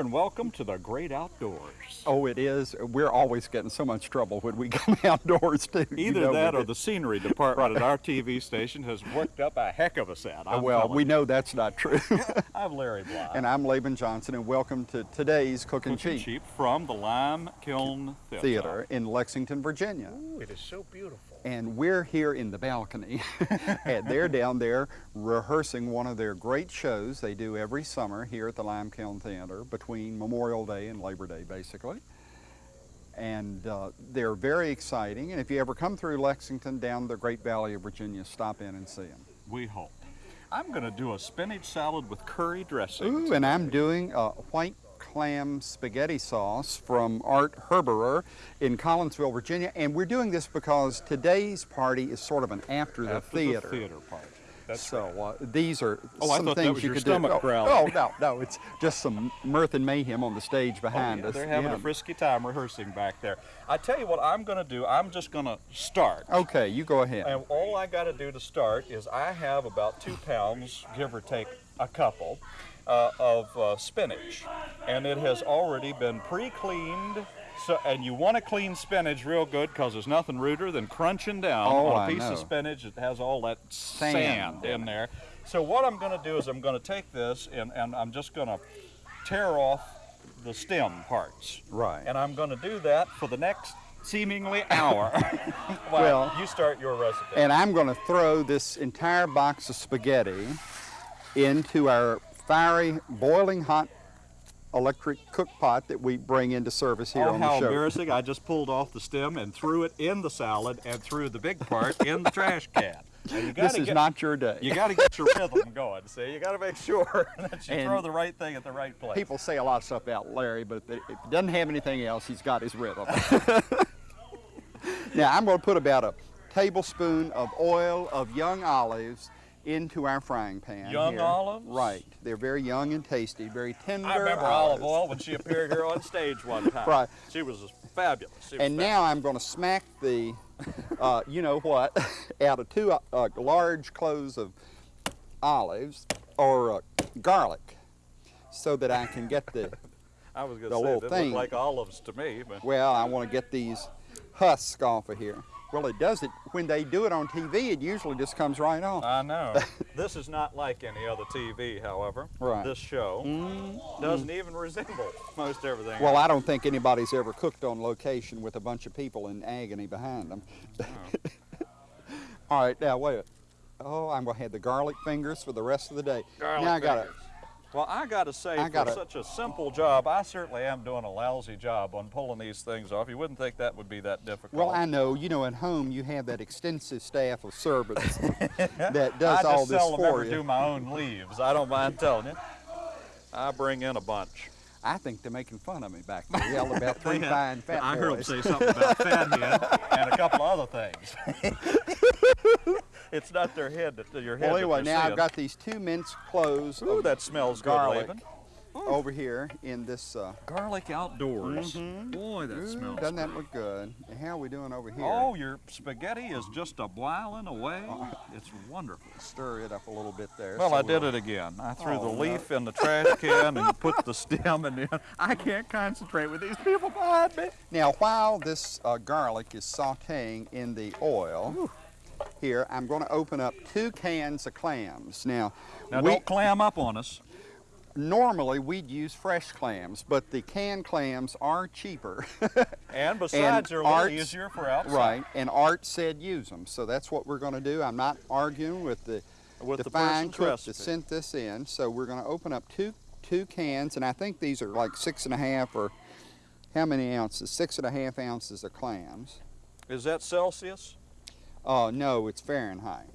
And welcome to the great outdoors. Oh, it is. We're always getting so much trouble when we come outdoors too. you Either know, that or it. the scenery department at our TV station has worked up a heck of a set. I'm well, we you. know that's not true. I'm Larry Bly. and I'm Laban Johnson, and welcome to today's Cooking Cooking Cheap Cheap from the Lime Kiln Theater. Theater in Lexington, Virginia. Ooh, it is so beautiful. And we're here in the balcony, and they're down there rehearsing one of their great shows they do every summer here at the Lime Kiln Theater between Memorial Day and Labor Day, basically. And uh, they're very exciting. And if you ever come through Lexington down the Great Valley of Virginia, stop in and see them. We hope. I'm going to do a spinach salad with curry dressing. Ooh, and I'm doing a white clam spaghetti sauce from Art Herberer in Collinsville, Virginia. And we're doing this because today's party is sort of an after the After theater. The theater part. That's so uh, these are Oh, I some thought that things was you your could stomach do. Oh, growling. Oh, no, no, it's just some mirth and mayhem on the stage Oh, behind yeah, us. They're having Yeah. a frisky time rehearsing back there. I tell you what I'm going to do. I'm just going to start. Okay, you go ahead. And all I got to do to start is I have about two pounds, give or take a couple, uh, of uh, spinach, and it has already been pre-cleaned. So, and you want to clean spinach real good because there's nothing ruder than crunching down Oh, on a piece of spinach that has all that Sand. sand, in there. So what I'm going to do is I'm going to take this and, and I'm just going to tear off the stem parts. Right. And I'm going to do that for the next seemingly hour. Well- well, you start your recipe. And I'm going to throw this entire box of spaghetti into our fiery, boiling hot electric cook pot that we bring into service here oh, on the show. how embarrassing. I just pulled off the stem and threw it in the salad and threw the big part in the trash can. This is get, not your day. You got to get your rhythm going, see? You got to make sure that you And throw the right thing at the right place. People say a lot of stuff about Larry, but if he doesn't have anything else, he's got his rhythm. now I'm going to put about a tablespoon of oil of young olives into our frying pan. Young here. olives? Right. They're very young and tasty, very tender. I remember Olive. Oil when she appeared here on stage one time. Right. She was fabulous. She was And now I'm going to smack the, uh, you know what, out of two uh, large cloves of olives or uh, garlic so that I can get the, I was going to say, they thing. look like olives to me, but well, I want to get these husks off of here. Well, it does it, when they do it on TV, it usually just comes right off. I know. this is not like any other TV, however. Right. This show mm-hmm. doesn't even resemble most everything. Well, I don't think anybody's ever cooked on location with a bunch of people in agony behind them. Oh. All right, now wait. a minute. Oh, I'm gonna have the garlic fingers for the rest of the day. Garlic now I gotta. fingers. Well, I got to say, I for gotta- such a simple job, I certainly am doing a lousy job on pulling these things off. You wouldn't think that would be that difficult. Well, I know. You know, at home you have that extensive staff of servants that does all I just all this seldom for ever you. do my own leaves. I don't mind telling you. I bring in a bunch. I think they're making fun of me back there. Yelled about three They fine fat I boys. heard them say something about fathead and a couple of other things. It's not their head that your head. well, anyway, now seeing. I've got these two minced cloves Ooh, that smells garlic good, Laban. over here in this. Uh, Garlic outdoors. Boy, that ooh, smells. doesn't that look good? And how are we doing over here? Oh, your spaghetti is just a boiling away. It's wonderful. Stir it up a little bit there. Well, so I did we'll- it again. I threw Oh, the no. leaf in the trash can and put the stem in. The, I can't concentrate with these people behind me. Now, while this uh, garlic is sauteing in the oil, here I'm going to open up two cans of clams. Now, Now, we, don't clam up on us. normally we'd use fresh clams, but the canned clams are cheaper. And besides, they're a little Art's- easier for outside. right, and Art said use them, so that's what we're going to do. I'm not arguing with the, With fine cook recipe. that sent this in. So we're going to open up two two cans, and I think these are like six and a half or how many ounces? Six and a half ounces of clams. Is that Celsius? Uh, no, it's Fahrenheit.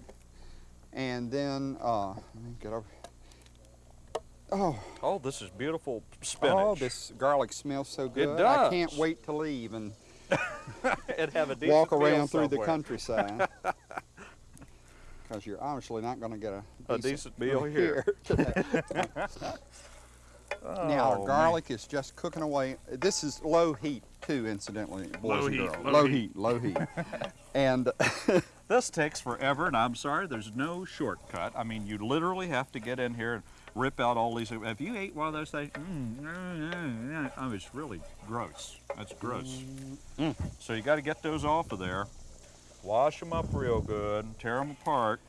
And then, uh, let me get over. Oh, Oh, this is beautiful spinach. oh, this garlic smells so good. It does. I can't wait to leave and and have a decent walk around through the countryside. Because you're obviously not going to get a A decent meal here. Today. now, our Oh, garlic is just cooking away. This is low heat, too, incidentally, boys Low and heat, girls. low low heat. heat, low heat. and This takes forever, and I'm sorry, there's no shortcut. I mean, you literally have to get in here and rip out all these. If you ate one of those things, mm, mm, mm, mm, oh, it's really gross. That's gross. Mm. So you got to get those off of there, wash them up real good, tear them apart.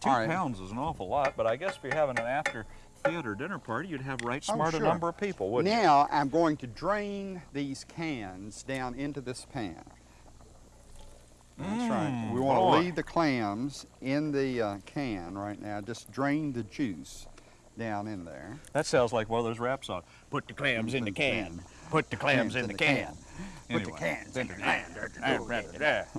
Two All right. pounds is an awful lot, but I guess if you're having an after theater dinner party, you'd have right Oh, smart a number of people, wouldn't you? Now I'm going to drain these cans down into this pan. That's right. Mm, We want boy. to leave the clams in the uh, can right now. Just drain the juice down in there. That sounds like one of those rap songs. Put the clams in the can. Put the clams in the can. Put the Anyway. cans in the can.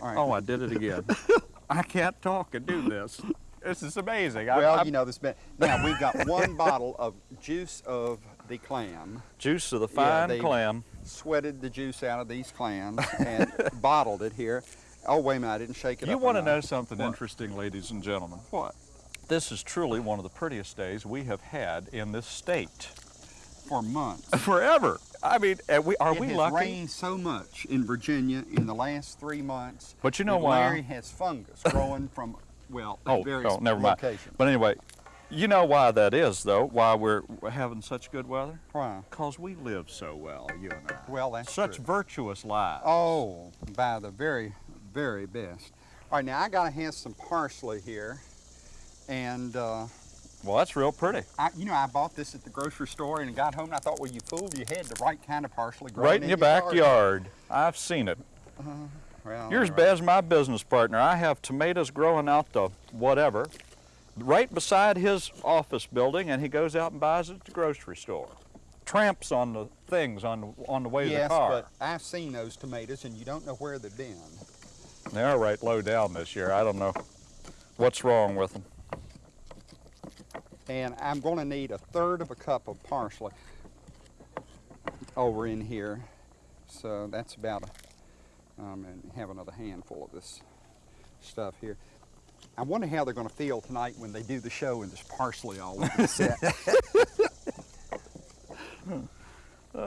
All right. Oh, I did it again. I can't talk and do this. This is amazing. Well, I'm- you know this. Bit. Now we've got one bottle of juice of the clam. juice of the fine they- clam. Sweated the juice out of these clams and bottled it here. Oh wait a minute! I didn't shake it You up want to know something What? interesting, ladies and gentlemen? What? This is truly one of the prettiest days we have had in this state For months. forever. I mean, are we, are it we has lucky? rained so much in Virginia in the last three months. But you know why? Larry has fungus growing from well Oh, various oh, never mind. locations. But anyway, you know why that is, though. Why we're having such good weather? Why? Cause we live so well, you and I. Well, that's such true. virtuous lives. Oh, by the very, very best. All right, now I gotta have some parsley here, and uh, Well, that's real pretty. I, you know I bought this at the grocery store and got home and I thought, well, you fooled, you had the right kind of parsley growing Right in your backyard. I've seen it. Well, You're as right. bad as my business partner. I have tomatoes growing out the whatever, right beside his office building, and he goes out and buys it at the grocery store. Tramps on the things on the, on the way Yes, to the car. but I've seen those tomatoes and you don't know where they've been. They are right low down this year. I don't know what's wrong with them. And I'm going to need a third of a cup of parsley over in here. So that's about a, um, and have another handful of this stuff here. I wonder how they're going to feel tonight when they do the show and there's parsley all over the set.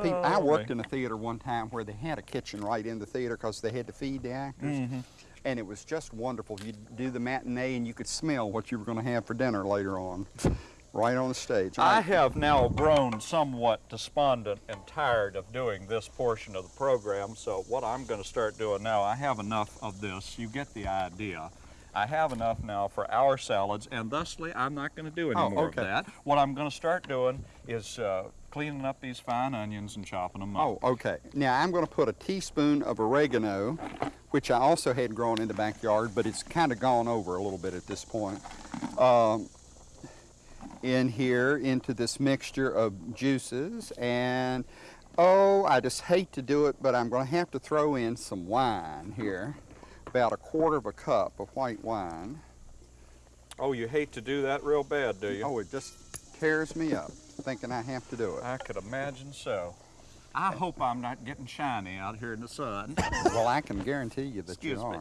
People, I Oh, worked in a theater one time where they had a kitchen right in the theater because they had to feed the actors. Mm-hmm. And it was just wonderful. You'd do the matinee and you could smell what you were going to have for dinner later on, right on the stage. I I- have now grown somewhat despondent and tired of doing this portion of the program, so what I'm going to start doing now, I have enough of this. You get the idea. I have enough now for our salads, and thusly, I'm not going to do any Oh, more okay. of that. What I'm going to start doing is uh, cleaning up these fine onions and chopping them up. Oh, okay. Now I'm going to put a teaspoon of oregano, which I also had grown in the backyard, but it's kind of gone over a little bit at this point, um, in here into this mixture of juices. And oh, I just hate to do it, but I'm going to have to throw in some wine here, about a quarter of a cup of white wine. Oh, you hate to do that real bad, do you? Oh, it just tears me up thinking I have to do it. I could imagine so. I hope I'm not getting shiny out here in the sun. Well, I can guarantee you that Excuse you me.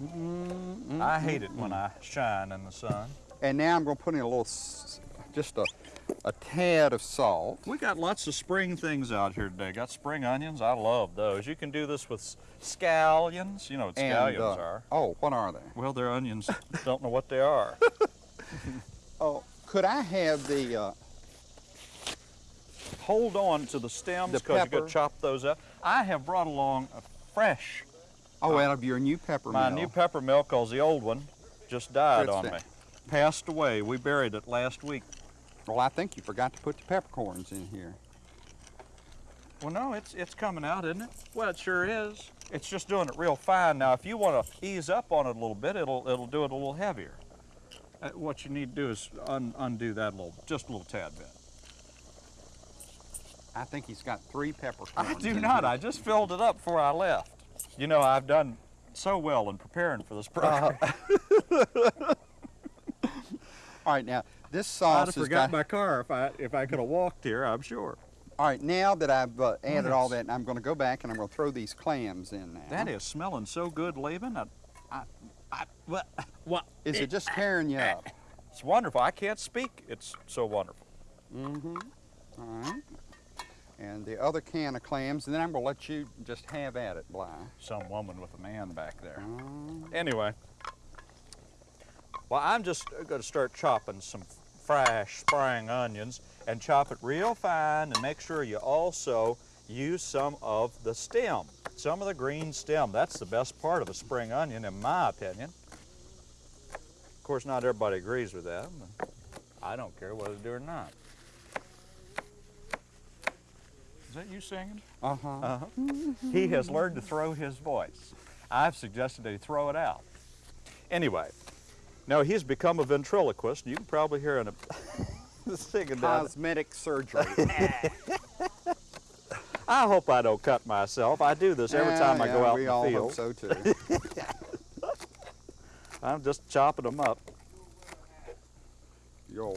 Are. I hate it when I shine in the sun. And now I'm going to put in a little, just a, a tad of salt. We got lots of spring things out here today. Got spring onions. I love those. You can do this with scallions. You know what And, scallions uh, are. Oh, what are they? Well, they're onions. Don't know what they are. Oh, could I have the, uh, Hold on to the stems because you pepper. got to chop those up. I have brought along a fresh, oh, out of your new pepper my mill. new pepper mill because the old one just died on me. Passed away. We buried it last week. Well, I think you forgot to put the peppercorns in here. Well, no, it's it's coming out, isn't it? Well, it sure is. It's just doing it real fine. Now, if you want to ease up on it a little bit, it'll it'll do it a little heavier. Uh, what you need to do is un, undo that a little, just a little tad bit. I think he's got three peppercorns. I do not. here. I just filled it up before I left. You know, I've done so well in preparing for this program. All right, now this I'd sauce have has forgot got. my car if I if I could have walked here. I'm sure. All right, now that I've uh, added all that, I'm going to go back and I'm going to throw these clams in now. That is smelling so good, Laban. I, I, I, what, what? Is it just tearing you up? It's wonderful. I can't speak. It's so wonderful. Mm-hmm. All right. And the other can of clams, and then I'm gonna let you just have at it, Bly. Some woman with a man back there. Um, Anyway, well, I'm just going to start chopping some fresh spring onions and chop it real fine and make sure you also use some of the stem, some of the green stem. That's the best part of a spring onion, in my opinion. Of course, not everybody agrees with that. but I don't care whether they do or not. Is that you singing? uh-huh. Uh-huh. he has learned to throw his voice. I've suggested that he throw it out. Anyway, now he's become a ventriloquist. You can probably hear him singing down. Cosmetic surgery. I hope I don't cut myself. I do this every Yeah, time I go out in the all field. hope so too. I'm just chopping them up. Yo.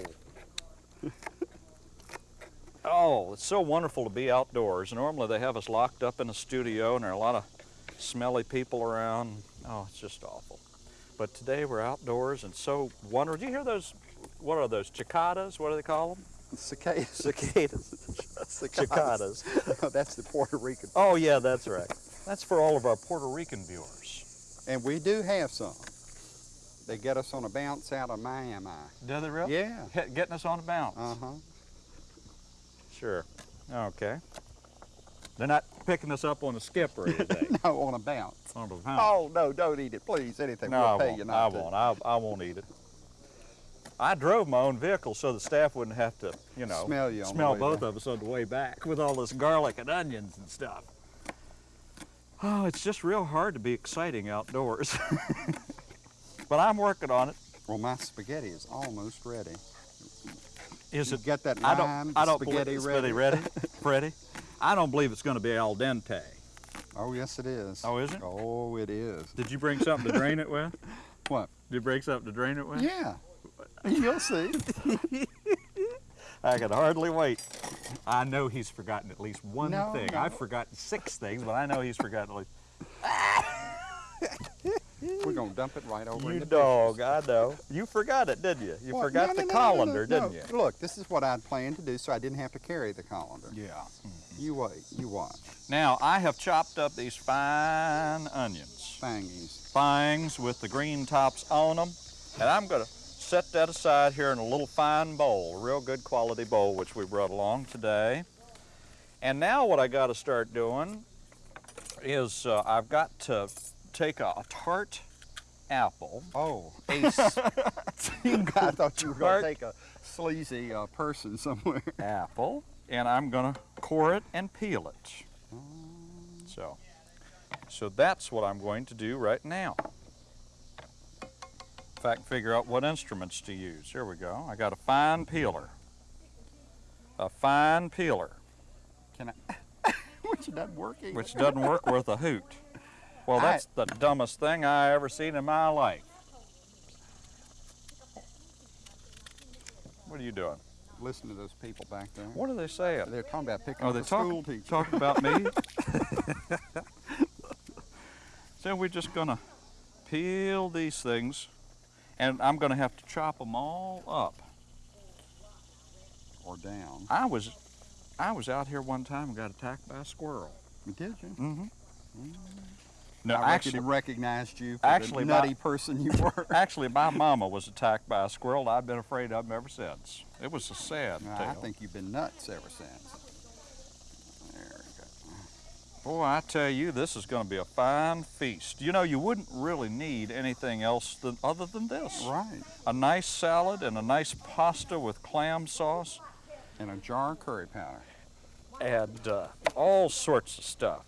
Oh, it's so wonderful to be outdoors. Normally they have us locked up in a studio and there are a lot of smelly people around. Oh, it's just awful. But today we're outdoors and so wonderful. Do you hear those, what are those, cicadas? What do they call them? Cicadas. Cicadas. Cicadas. No, that's the Puerto Rican. Oh yeah, that's right. That's for all of our Puerto Rican viewers. And we do have some. They get us on a bounce out of Miami. Do they really? Yeah. Hit- Getting us on a bounce. Uh-huh. Sure. Okay. They're not picking us up on a skip or anything. No, on a bounce. on the oh, bounce. Oh, no, don't eat it, please. Anything. no, we'll I pay won't. I to. won't. I, I won't eat it. I drove my own vehicle so the staff wouldn't have to, you know, Smell you smell both back. of us on the way back with all this garlic and onions and stuff. Oh, it's just real hard to be exciting outdoors. but I'm working on it. Well, my spaghetti is almost ready. Is You it? get that I lime don't. I don't spaghetti believe it's ready? Ready? I don't believe it's going to be al dente. Oh, yes, it is. Oh, is it? Oh, it is. Did you bring something to drain it with? What? Did you bring something to drain it with? Yeah. You'll see. I can hardly wait. I know he's forgotten at least one No, thing. no. I've forgotten six things, but I know he's forgotten at least. We're going to dump it right over in You the dog, I know. You forgot it, didn't you? You What? forgot No, the no, no, no, colander, no, no. didn't you? Look, this is what I'd planned to do so I didn't have to carry the colander. Yeah. You wait, you watch. Now, I have chopped up these fine onions, Fangies. fangs with the green tops on them, and I'm going to set that aside here in a little fine bowl, a real good quality bowl, which we brought along today. And now what I got to start doing is uh, I've got to take a, a tart apple, Oh, I thought you were going to take a sleazy uh, person somewhere. apple, and I'm gonna core it and peel it. So, so that's what I'm going to do right now. In fact, figure out what instruments to use. Here we go. I got a fine peeler. A fine peeler, Can I? Which doesn't working. which doesn't work worth a hoot. Well, I- that's the dumbest thing I ever seen in my life. What are you doing? Listen to those people back there. What are they saying? They're talking about picking Oh, up they a school talking, teacher. talking about me? so we're just gonna peel these things, and I'm gonna have to chop them all up. Or down. I was, I was out here one time and got attacked by a squirrel. Did you? Mm-hmm. No, I actually, recognized you for actually, the my- nutty person you were. actually, my mama was attacked by a squirrel. I've been afraid of them ever since. It was a sad I tale. think you've been nuts ever since. There we go. Boy, I tell you, this is going to be a fine feast. You know, you wouldn't really need anything else than, other than this. Right. A nice salad and a nice pasta with clam sauce And a jar of curry powder. and uh, all sorts of stuff.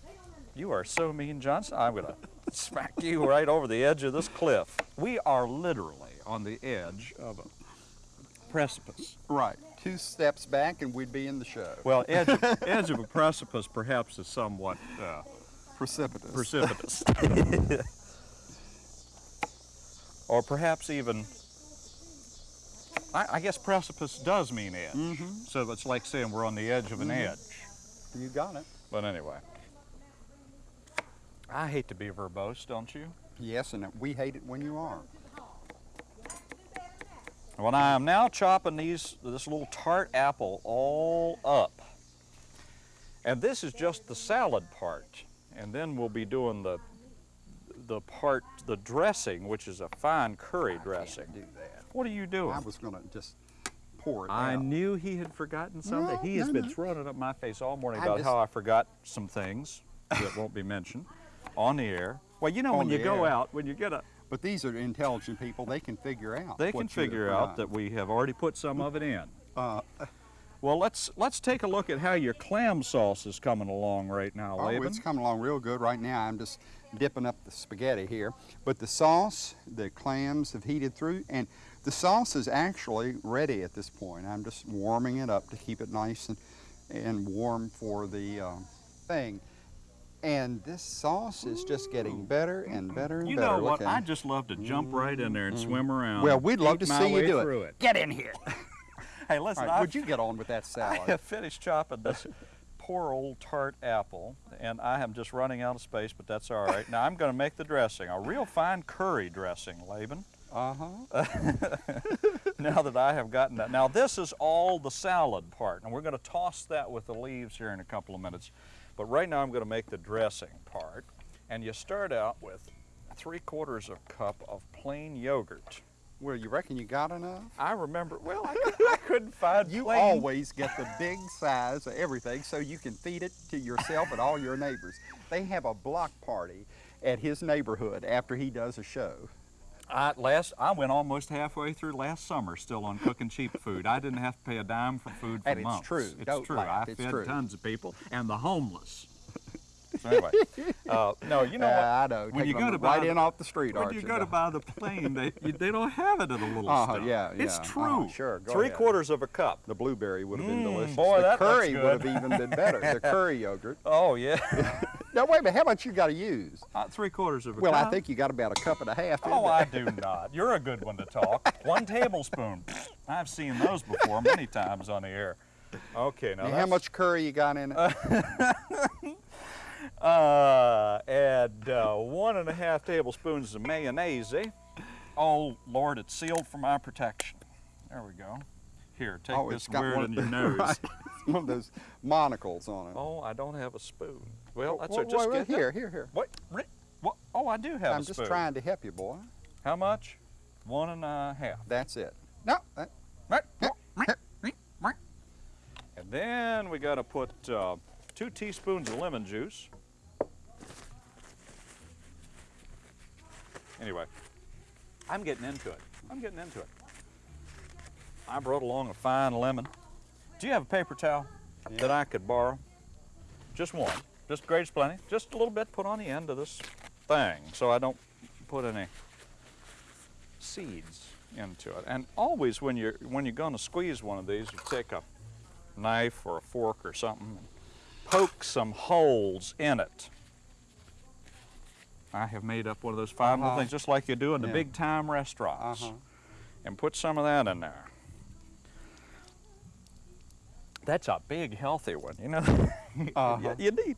You are so mean, Johnson. I'm going to smack you right over the edge of this cliff. We are literally on the edge of a precipice. Right. Two steps back and we'd be in the show. Well, edge of, edge of a precipice perhaps is somewhat uh, Precipitous. precipitous. or perhaps even, I, I guess precipice does mean edge. Mhm. So it's like saying we're on the edge of an Mhm. edge. you got it. But anyway, I hate to be verbose, don't you? Yes, and we hate it when you are. Well, I am now chopping these, this little tart apple all up, And this is just the salad part. And then we'll be doing the the part, the dressing, which is a fine curry dressing. Do that. What are you doing? I was gonna just pour it I out. knew he had forgotten something. No, he has no, been no. throwing it up my face all morning I about just- how I forgot some things that won't be mentioned on the air. Well, you know, when you go air. out, when you get a, But these are intelligent people. They can figure out. they can figure out that we have already put some of it in. Uh, Well, let's let's take a look at how your clam sauce is coming along right now, oh, Laban. it's coming along real good right now. I'm just dipping up the spaghetti here. But the sauce, the clams have heated through, and the sauce is actually ready at this point. I'm just warming it up to keep it nice and, and warm for the uh, thing. And this sauce is just getting better and better and You better. know Look what? at I it. just love to jump right in there and swim around. Well, we'd love to see you way do through it. it. Get in here. Hey, listen, All right, I would you get on with that salad? I salad? have finished chopping this poor old tart apple, and I am just running out of space, but that's all right. Now I'm going to make the dressing, a real fine curry dressing, Laban. Uh-huh. now that I have gotten that. Now this is all the salad part, and we're going to toss that with the leaves here in a couple of minutes. But right now I'm going to make the dressing part, and you start out with three quarters of a cup of plain yogurt. Well, you reckon you got enough? I remember, well, I, could, I couldn't find You plain always get the big size of everything so you can feed it to yourself and all your neighbors. They have a block party at his neighborhood after he does a show. I last I went almost halfway through last summer still on cooking cheap food. I didn't have to pay a dime for food for And it's months. true. It's Don't true. laugh. I It's fed true. tons of people and the homeless. So anyway, uh, no, you know Uh, what? I know. When Taking you go them to right buy in off the street, When aren't you you? go to buy the plane, they they don't have it in the little Uh-huh, stuff. yeah, It's true. Uh-huh, sure, go Three ahead. quarters of a cup. the blueberry would have been Mm, delicious. boy, the that looks curry would have even been better. The curry yogurt. Oh yeah, Now wait a minute. How much you got to use? Uh, three quarters of a Well, cup. Well, I think you got about a cup and a half. Oh. I do not. You're a good one to talk. One tablespoon. I've seen those before many times on the air. Okay, now And how much curry you got in it? Uh, add uh, one and a half tablespoons of mayonnaise. Oh, Lord, it's sealed for my protection. There we go. Here, take oh, this it's got weird one in your the- nose. right. One of those monocles on it. Oh, I don't have a spoon. Well, that's Wait, it. Just wait, wait, get that- here, here, here. What? What? Oh, I do have spoon. I'm a spoon. just trying to help you, boy. How much? One and a half. That's it. No, that, And then we got to put uh, two teaspoons of lemon juice. Anyway, I'm getting into it. I'm getting into it. I brought along a fine lemon. Do you have a paper towel that I could borrow? Just one. Just great plenty. Just a little bit put on the end of this thing so I don't put any seeds into it. And always when you're when you're going to squeeze one of these, you take a knife or a fork or something, and poke some holes in it. I have made up one of those fine little Uh-huh. things, just like you do in the Yeah. big time restaurants, Uh-huh. and put some of that in there. That's a big, healthy one, you know. Uh-huh. you, you need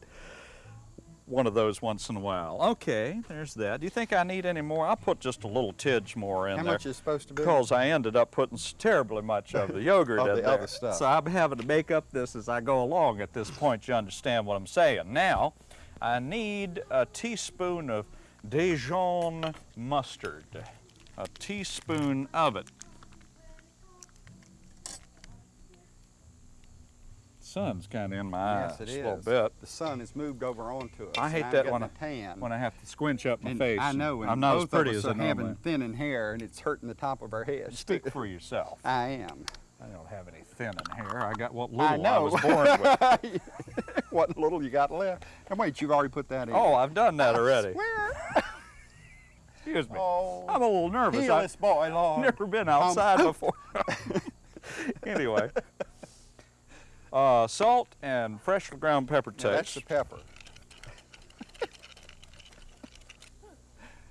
one of those once in a while. Okay, there's that. Do you think I need any more? I'll put just a little tidge more in How there. much is supposed to be? Because I ended up putting terribly much of the yogurt Of in the there. other stuff. So I'm having to make up this as I go along at this point. You understand what I'm saying. Now, I need a teaspoon of Dijon mustard. A teaspoon of it. Sun's kind of in my yes, eyes it just is. a little bit The sun has moved over onto us. I hate that when I- tan. when I have to squinch up my and face. I know, and I'm not as pretty as I normally having thinning hair, and it's hurting the top of our heads. Speak for yourself. I am. I don't have any thinning hair. I got what little I know. was born with. what little you got left? And wait, you've already put that in. Oh, I've done that already. Swear. Excuse me. Oh, I'm a little nervous. I've boy, Lord. never been outside before. anyway, uh, salt and freshly ground pepper Yeah, that's the pepper.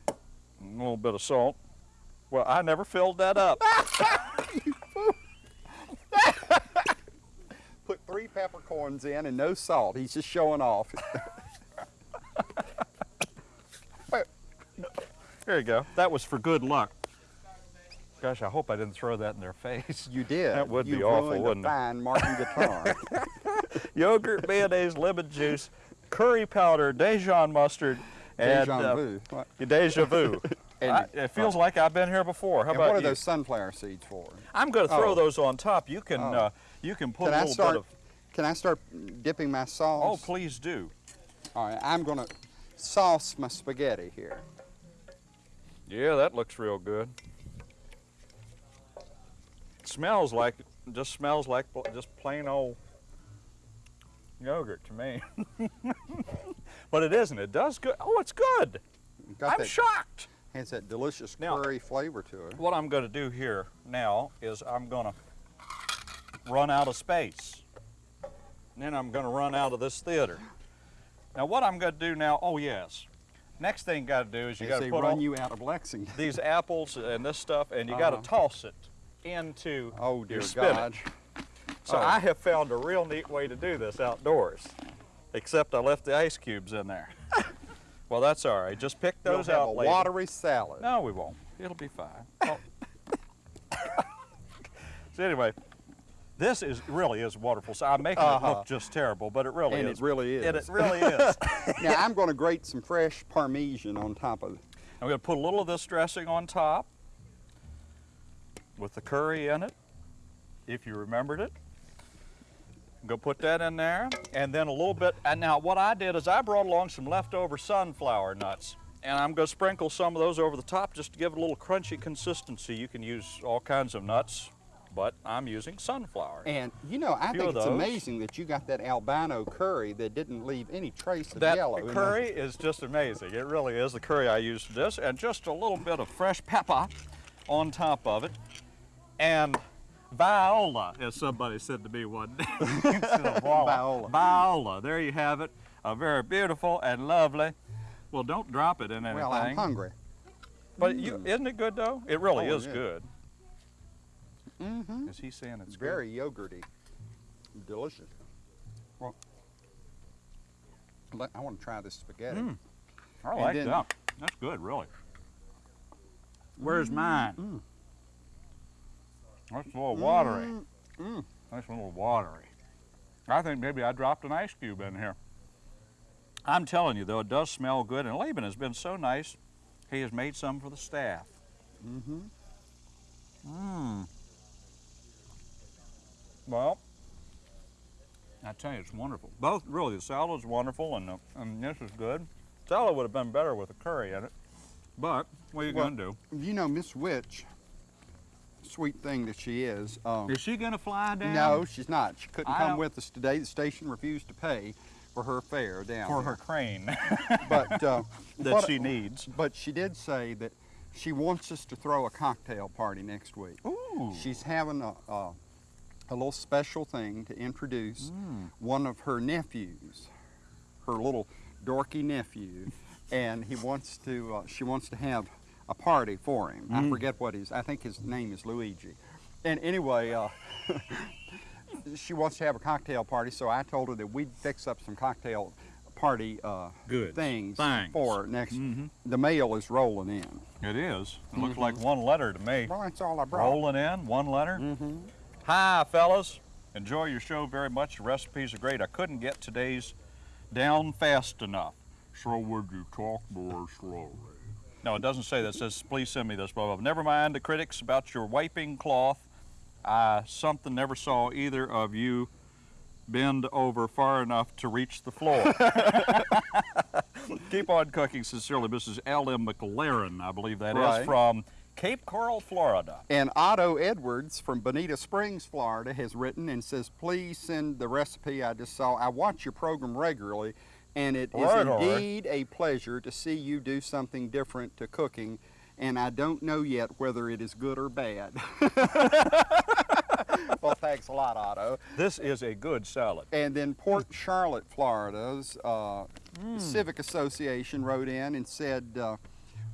A little bit of salt. Well, I never filled that up. Put three peppercorns in and no salt. He's just showing off. there you go. That was for good luck. Gosh, I hope I didn't throw that in their face. You did. That would you be awful, wouldn't it? fine Martin guitar. yogurt, mayonnaise, lemon juice, curry powder, Dijon mustard, and Deja uh, vu. What, deja vu. And- I- it feels like I've been here before. How and about what are you? those sunflower seeds for? I'm going to throw Oh. those on top. You can Oh. uh, you can put Can a little bit of. Can I start dipping my sauce? Oh, please do. All right, I'm gonna sauce my spaghetti here. Yeah, that looks real good. Smells like just smells like just plain old yogurt to me. but it isn't. It does good. Oh, it's good. Got I'm that, shocked. has that delicious Now- curry flavor to it. What I'm going to do here now is I'm going to run out of space. And then I'm going to run out of this theater. Now what I'm going to do now, oh yes. Next thing you got to do is you got to put run you out of Lexington. these apples and this stuff and you got Uh-huh. to toss it into Oh dear your God. So Oh. I have found a real neat way to do this outdoors. Except I left the ice cubes in there. well, that's all right. Just pick those have out a later. watery salad. No, we won't. It'll be fine. Oh. so anyway, this is really is wonderful. So I'm making it Uh-huh. look just terrible, but it really and is. it really is. And it really is. now I'm going to grate some fresh Parmesan on top of it. I'm going to put a little of this dressing on top with the curry in it, if you remembered it. Go put that in there, and then a little bit. And now what I did is I brought along some leftover sunflower nuts, and I'm going to sprinkle some of those over the top just to give it a little crunchy consistency. You can use all kinds of nuts, but I'm using sunflower. And you know, I think it's amazing that you got that albino curry that didn't leave any trace of That yellow. in curry is just amazing. It really is the curry I use for this, and just a little bit of fresh pepper on top of it, and viola, as somebody said to me one day. Instead of voila. Viola. Viola. There you have it. A very beautiful and lovely. Well, don't drop it in anything. Well, I'm hungry. But you, mm. isn't it good though? It really Oh, is yeah. good. Mm-hmm. Is he saying it's It's very yogurty. Delicious. Well, let- I want to try this spaghetti. Mm. I like then- that. That's good, really. Where's mine? Mm. That's a little watery. Mm, mm. That's a little watery. I think maybe I dropped an ice cube in here. I'm telling you, though, it does smell good, and Laban has been so nice. He has made some for the staff. Mm-hmm. Mmm. Well, I tell you, it's wonderful. Both, really, the salad's wonderful, and, the, and this is good. Salad would have been better with a curry in it, but what are you Well- going to do? You know, Miss Witch, sweet thing that she is. Um, Is she going to fly down? no, she's not. She couldn't I come with us today. The station refused to pay for her fare down For there. her crane But uh, that what- she needs. But she did say that she wants us to throw a cocktail party next week. Ooh. She's having a, a, a little special thing to introduce Mm. one of her nephews, her little dorky nephew, and he wants to. Uh, she wants to have a party for him. I Mm. forget what his. I think his name is Luigi. And anyway, uh, she wants to have a cocktail party, so I told her that we'd fix up some cocktail party uh, Good. things Thanks. for next. Mhm. The mail is rolling in. It is. It looks Mm-hmm. like one letter to me. Well, that's all I brought. Rolling in, one letter. Mm-hmm. Hi, fellas. Enjoy your show very much. The recipes are great. I couldn't get today's down fast enough. So would you talk more slowly? No, it doesn't say that. It says, please send me this, blah, blah, blah. Never mind the critics about your wiping cloth. I something never saw either of you bend over far enough to reach the floor. Keep on cooking. Sincerely, Mrs. L.M. McLaren, I believe that is Right. from Cape Coral, Florida. And Otto Edwards from Bonita Springs, Florida, has written and says, please send the recipe I just saw. I watch your program regularly, and it is Right, right. indeed a pleasure to see you do something different to cooking, and I don't know yet whether it is good or bad. well, thanks a lot, Otto. This is a good salad. And then Port Charlotte, Florida's uh, Civic Association wrote in and said, uh,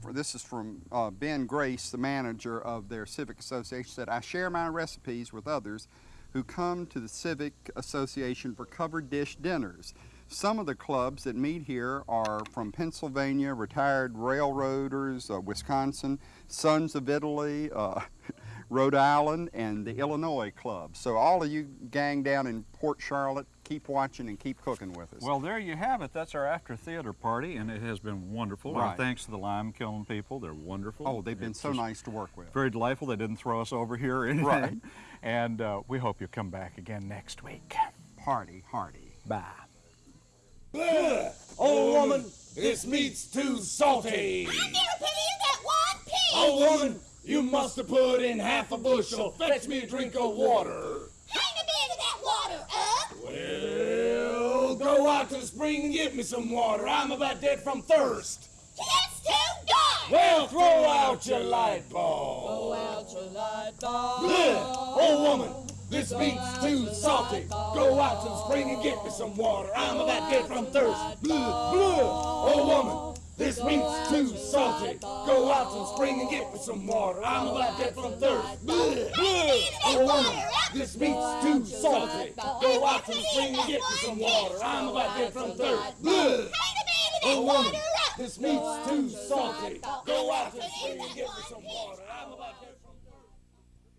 for, this is from uh, Ben Grace, the manager of their Civic Association, said, I share my recipes with others who come to the Civic Association for covered dish dinners. Some of the clubs that meet here are from Pennsylvania, retired railroaders, uh, Wisconsin, Sons of Italy, uh, Rhode Island, and the Illinois Club. So all of you gang down in Port Charlotte, keep watching and keep cooking with us. Well, there you have it. That's our after theater party, and it has been wonderful. Our Right. thanks to the Lime Kiln people. They're wonderful. oh, they've been It's so nice to work with. Very delightful. They didn't throw us over here or anything. Right. And uh, we hope you'll come back again next week. Party, hardy. Bye. Ugh, old woman, this meat's too salty. I never put in that one pig. Old woman, you must have put in half a bushel. Fetch me a drink of water. Hang a bit of that water up. Well, go out to the spring and get me some water. I'm about dead from thirst. It's too dark. Well, throw out your light bulb. Throw out your light bulb. Ugh, old woman, this meat's too salty. Go out to the spring and get me some water. I'm about dead from thirst. Blah, blah. Old woman, this meat's too salty. Go out to the spring and get me some water. I'm about dead from thirst. Blah. Woman, this meat's too salty. Go out to the spring and get me some water. I'm about dead from thirst. Blah. Hang a that water woman, this meat's too salty. Go out to the spring and get me some water. I'm about dead